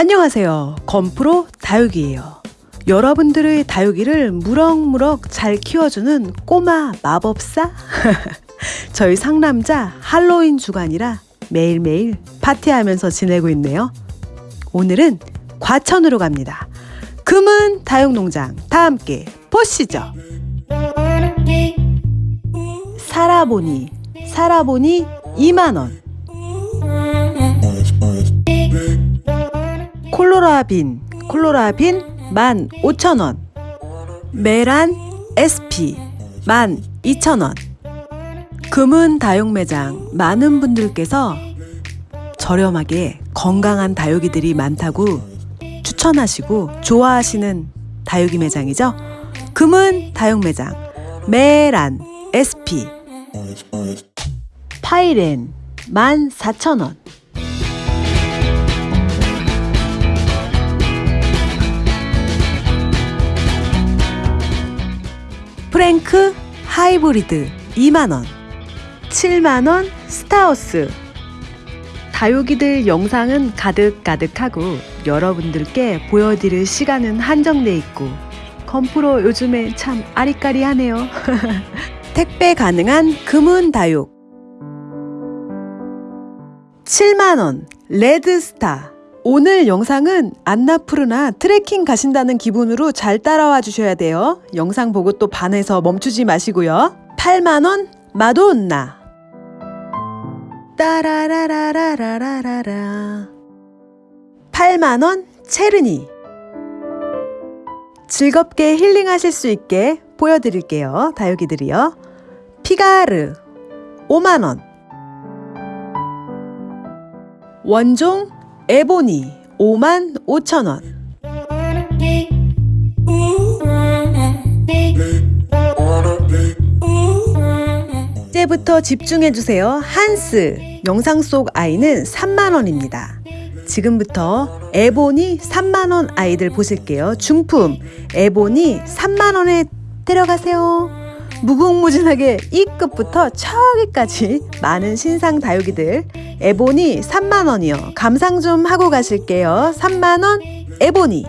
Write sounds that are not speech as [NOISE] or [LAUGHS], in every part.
안녕하세요. 건프로 다육이에요. 여러분들의 다육이를 무럭무럭 잘 키워주는 꼬마 마법사? [LAUGHS] 저희 상남자 할로윈 주간이라 매일매일 파티하면서 지내고 있네요. 오늘은 과천으로 갑니다. 금은 다육농장 다 함께 보시죠. 살아보니 살아보니 2만원 콜로라빈 콜로라빈 15,000원. 메란 SP 12,000원. 금은 다육매장 많은 분들께서 저렴하게 건강한 다육이들이 많다고 추천하시고 좋아하시는 다육이 매장이죠. 금은 다육매장 메란 SP 파이렌 14,000원 프랭크 하이브리드 2만원 7만원 스타우스. 다육이들 영상은 가득가득하고 여러분들께 보여드릴 시간은 한정돼 있고 건프로 요즘에 참 아리까리하네요. [LAUGHS] 택배 가능한 금은 다육. 7만원 레드스타 오늘 영상은 안나푸르나 트레킹 가신다는 기분으로 잘 따라와 주셔야 돼요. 영상 보고 또 반해서 멈추지 마시고요. 8만원 마돈나 따라라라라라라라 8만원 체르니 즐겁게 힐링하실 수 있게 보여드릴게요. 다육이들이요. 피가르 5만원 원종 에보니 5만 5천원 이제부터 집중해주세요. 한스 영상 속 아이는 3만원입니다. 지금부터 에보니 3만원 아이들 보실게요. 중품 에보니 3만원에 데려가세요. 무궁무진하게 E급부터 저기까지 많은 신상 다육이들. 에보니 3만원이요. 감상 좀 하고 가실게요. 3만원 에보니.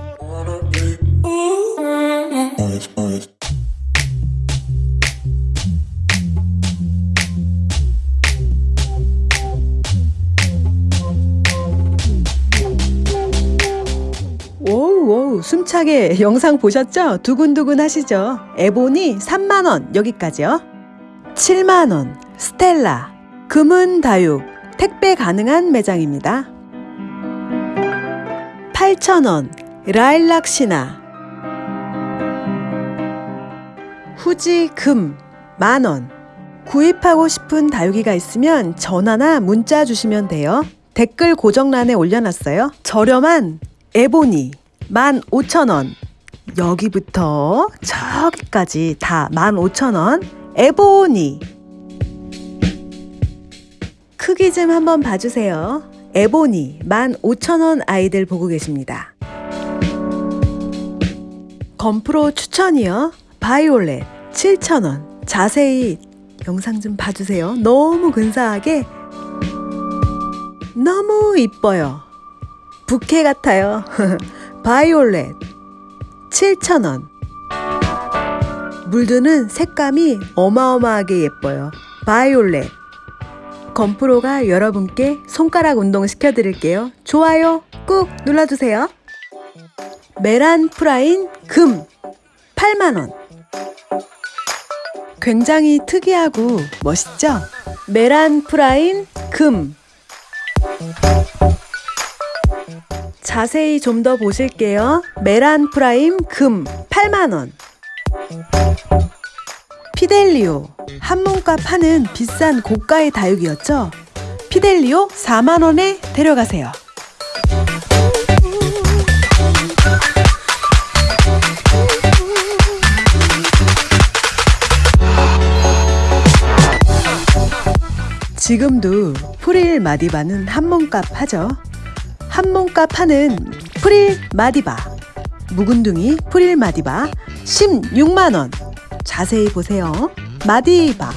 오우 숨차게 영상 보셨죠? 두근두근 하시죠? 에보니 3만원 여기까지요 7만원 스텔라 금은 다육 택배 가능한 매장입니다. 8,000원 라일락 시나. 후지 금 만원. 구입하고 싶은 다육이가 있으면 전화나 문자 주시면 돼요. 댓글 고정란에 올려놨어요. 저렴한 에보니 15,000원. 여기부터 저기까지 다 15,000원 에보니. 크기 좀 한번 봐주세요. 에보니 15,000원 아이들 보고 계십니다. 건프로 추천이요. 바이올렛 7,000원. 자세히 영상 좀 봐주세요. 너무 근사하게. 너무 이뻐요. 부케 같아요. [LAUGHS] 바이올렛 7,000원 물드는 색감이 어마어마하게 예뻐요. 바이올렛 건프로가 여러분께 손가락 운동 시켜드릴게요. 좋아요 꾹 눌러주세요. 메란 프라인 금 8만원 굉장히 특이하고 멋있죠? 메란 프라임 금 자세히 좀 더 보실게요. 메란 프라임 금 8만원 피델리오 한몸값 하는 비싼 고가의 다육이었죠? 피델리오 4만원에 데려가세요. 지금도 프릴 마디바는 한몸값 하죠. 한몸값 하는 프릴 마디바 묵은둥이 프릴 마디바 16만원. 자세히 보세요. 마디바.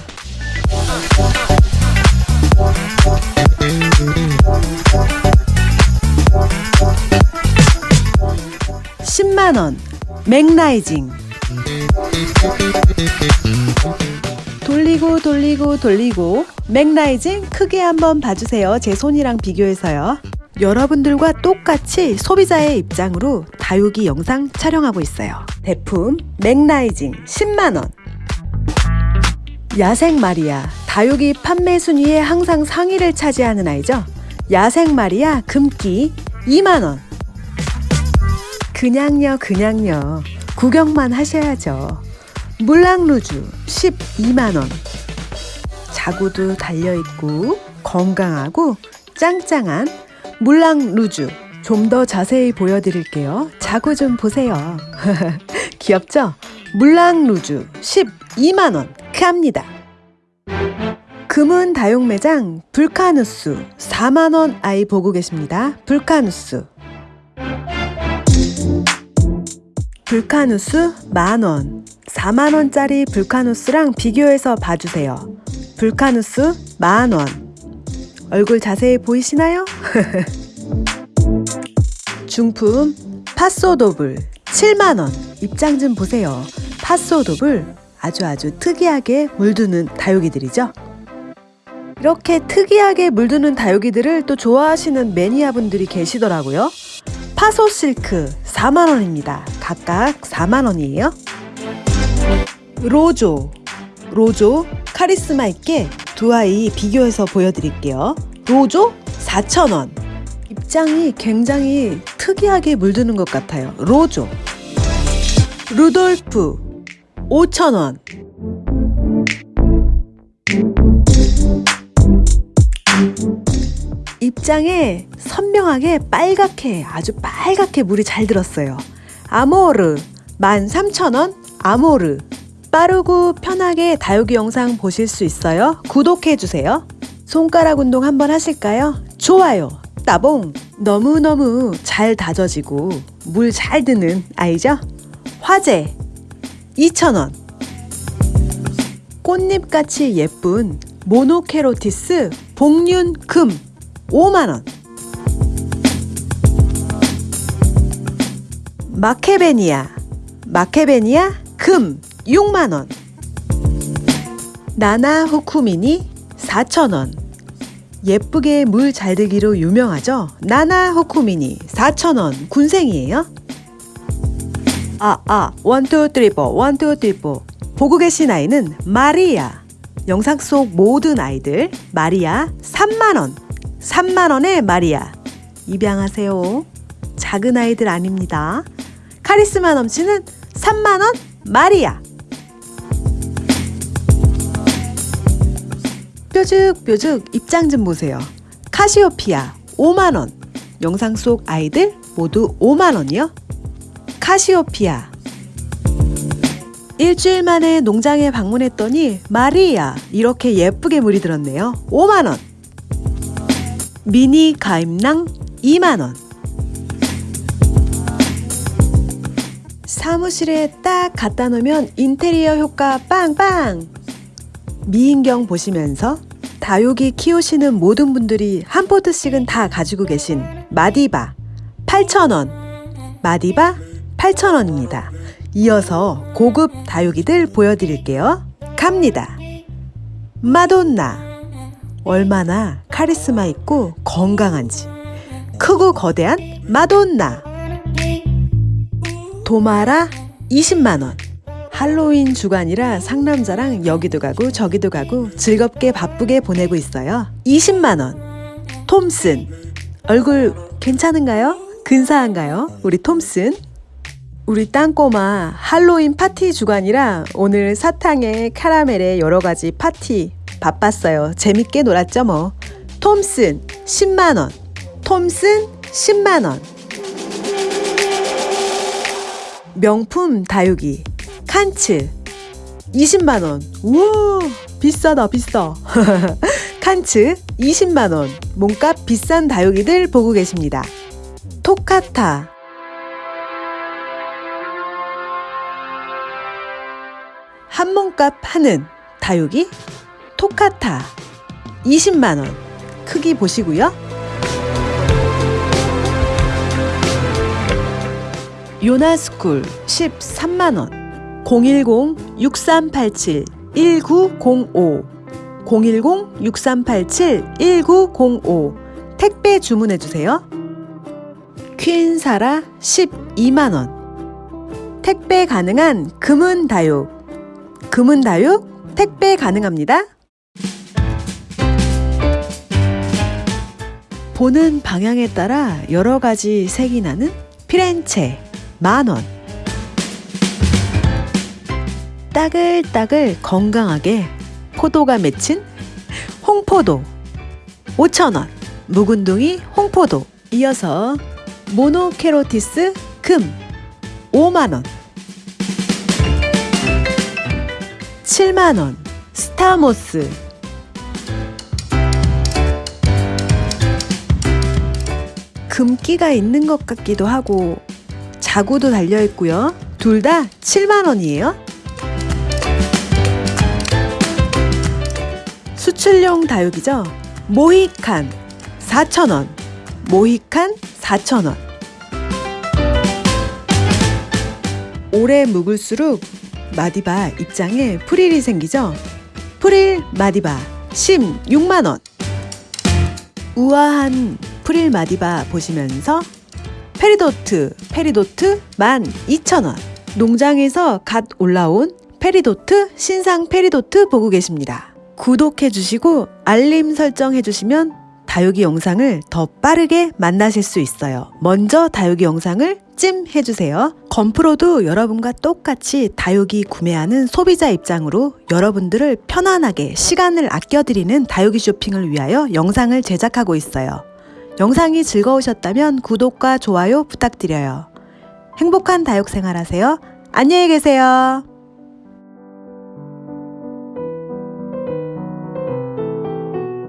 10만원. 맥라이징. 돌리고 돌리고 돌리고. 맥라이징 크게 한번 봐주세요. 제 손이랑 비교해서요 여러분들과 똑같이 소비자의 입장으로 다육이 영상 촬영하고 있어요. 제품 맥라이징 10만원. 야생 마리아 다육이 판매 순위에 항상 상위를 차지하는 아이죠? 야생 마리아 금기 2만원. 그냥요 그냥요. 구경만 하셔야죠. 물랑루즈 12만원. 자구도 달려있고 건강하고 짱짱한 물랑 루즈 좀 더 자세히 보여드릴게요. 자구 좀 보세요. [LAUGHS] 귀엽죠? 물랑 루즈 12만원. 크합니다. 금은 다육 매장 불카누스 4만원 아이 보고 계십니다. 불카누스. 불카누스 만원. 4만원짜리 불카누스랑 비교해서 봐주세요. 불카누스 만원 얼굴 자세히 보이시나요? [LAUGHS] 중품 파소도블 7만원. 입장 좀 보세요. 파소도블 아주 아주 특이하게 물드는 다육이들이죠? 이렇게 특이하게 물드는 다육이들을 또 좋아하시는 매니아분들이 계시더라고요. 파소 실크 4만원입니다. 각각 4만원이에요. 로조 로조 카리스마 있게 두 아이 비교해서 보여드릴게요. 로조 4,000원. 입장이 굉장히 특이하게 물드는 것 같아요. 로조. 루돌프 5,000원. 입장에 선명하게 빨갛게 아주 빨갛게 물이 잘 들었어요. 아모르. 13,000원. 아모르 빠르고 편하게 다육이 영상 보실 수 있어요. 구독해주세요. 손가락 운동 한번 하실까요? 좋아요. 따봉. 너무너무 잘 다져지고 물 잘 드는 아이죠? 화재 2,000원. 꽃잎같이 예쁜 모노케로티스 복륜금. 5만원. 마케베니아. 마케베니아 금 6만원 나나 후쿠미니 4,000원 예쁘게 물 잘 들기로 유명하죠 나나 후쿠미니 4,000원 군생이에요 아, 아, 원투 트리포, 원투 트리포. 보고 계신 아이는 마리아. 영상 속 모든 아이들, 마리아 3만원. 3만원의 마리아. 입양하세요. 작은 아이들 아닙니다. 카리스마 넘치는 3만원 마리아. 뾰죽뾰죽 입장 좀 보세요. 카시오피아 5만원. 영상 속 아이들 모두 5만원이요. 카시오피아 일주일 만에 농장에 방문했더니 마리아 이렇게 예쁘게 물이 들었네요 5만원 미니 가임낭 2만원 사무실에 딱 갖다 놓으면 인테리어 효과 빵빵 미인경 보시면서 다육이 키우시는 모든 분들이 한 포트씩은 다 가지고 계신 마디바 8,000원 마디바 8,000원입니다. 이어서 고급 다육이들 보여드릴게요. 갑니다. 마돈나 얼마나 카리스마 있고 건강한지 크고 거대한 마돈나 도마라 20만원 할로윈 주간이라 상남자랑 여기도 가고 저기도 가고 즐겁게 바쁘게 보내고 있어요 20만원 톰슨 얼굴 괜찮은가요? 근사한가요? 우리 톰슨 우리 땅꼬마 할로윈 파티 주간이라 오늘 사탕에 카라멜에 여러 가지 파티 바빴어요. 재밌게 놀았죠 뭐. 톰슨 10만원 톰슨 10만원 명품 다육이 칸츠. 20만원. 우와 비싸다 비싸. [LAUGHS] 칸츠 20만원. 몸값 비싼 다육이들 보고 계십니다. 토카타. 한 몸값 하는 다육이 토카타. 20만원. 크기 보시고요. 요나스쿨 13만원 010-6387-1905 010-6387-1905 택배 주문해주세요. 퀸사라 12만원. 택배 가능한 금은다육 금은다육 택배 가능합니다. 보는 방향에 따라 여러 가지 색이 나는 피렌체 만원 따글따글 건강하게 포도가 맺힌 홍포도. 5,000원. 묵은둥이 홍포도. 이어서 모노케로티스 금. 5만원. 7만원. 스타모스. 금기가 있는 것 같기도 하고 자구도 달려 있고요. 둘 다 7만 원이에요. 수출용 다육이죠. 모히칸 4천 원. 모히칸 4천 원. 오래 묵을수록 마디바 입장에 프릴이 생기죠. 프릴 마디바 16만 원. 우아한 프릴 마디바 보시면서 페리도트, 페리도트 12,000원. 농장에서 갓 올라온 페리도트, 신상 페리도트 보고 계십니다. 구독해 주시고 알림 설정해 주시면 다육이 영상을 더 빠르게 만나실 수 있어요. 먼저 다육이 영상을 찜 해 주세요. 건프로도 여러분과 똑같이 다육이 구매하는 소비자 입장으로 여러분들을 편안하게 시간을 아껴드리는 다육이 쇼핑을 위하여 영상을 제작하고 있어요. 영상이 즐거우셨다면 구독과 좋아요 부탁드려요. 행복한 다육 생활 하세요. 안녕히 계세요.